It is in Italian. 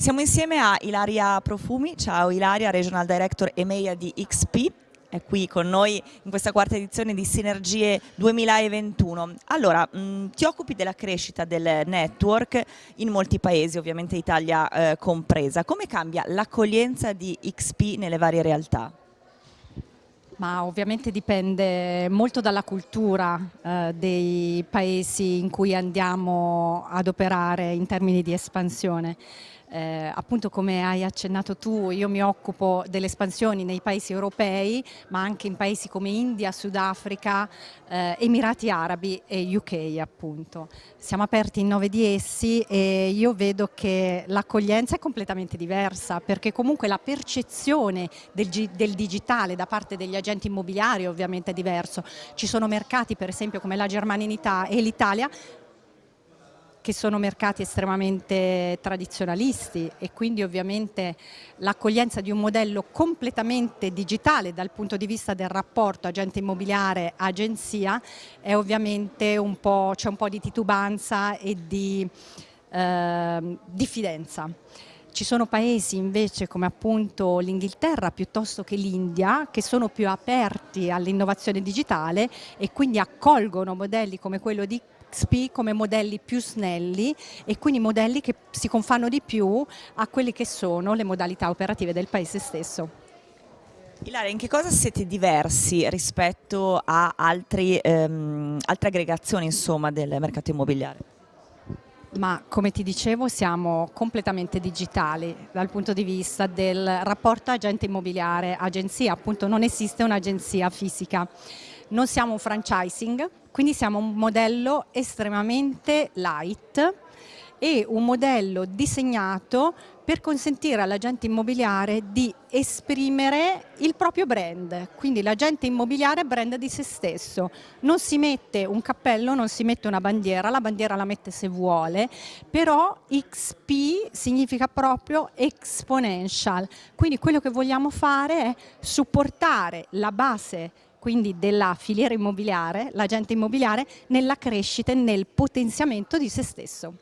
Siamo insieme a Ilaria Profumi, ciao Ilaria, Regional Director EMEA di XP, è qui con noi in questa quarta edizione di Sinergie 2021. Allora, mh, ti occupi della crescita del network in molti paesi, ovviamente Italia eh, compresa. Come cambia l'accoglienza di XP nelle varie realtà? Ma ovviamente dipende molto dalla cultura eh, dei paesi in cui andiamo ad operare in termini di espansione. Eh, appunto come hai accennato tu, io mi occupo delle espansioni nei paesi europei, ma anche in paesi come India, Sudafrica, eh, Emirati Arabi e UK appunto. Siamo aperti in nove di essi e io vedo che l'accoglienza è completamente diversa perché comunque la percezione del, del digitale da parte degli agenti immobiliari ovviamente è diverso. Ci sono mercati per esempio come la Germania e l'Italia che sono mercati estremamente tradizionalisti e quindi ovviamente l'accoglienza di un modello completamente digitale dal punto di vista del rapporto agente immobiliare agenzia è ovviamente un po', c'è un po' di titubanza e di eh, diffidenza. Ci sono paesi invece come appunto l'Inghilterra piuttosto che l'India che sono più aperti all'innovazione digitale e quindi accolgono modelli come quello di XP come modelli più snelli e quindi modelli che si confanno di più a quelle che sono le modalità operative del paese stesso. Ilaria, in che cosa siete diversi rispetto a altri, ehm, altre aggregazioni insomma, del mercato immobiliare? Ma come ti dicevo siamo completamente digitali dal punto di vista del rapporto agente immobiliare agenzia, appunto non esiste un'agenzia fisica non siamo un franchising, quindi siamo un modello estremamente light e un modello disegnato per consentire all'agente immobiliare di esprimere il proprio brand, quindi l'agente immobiliare brand di se stesso, non si mette un cappello, non si mette una bandiera, la bandiera la mette se vuole, però XP significa proprio exponential, quindi quello che vogliamo fare è supportare la base quindi della filiera immobiliare, l'agente immobiliare, nella crescita e nel potenziamento di se stesso.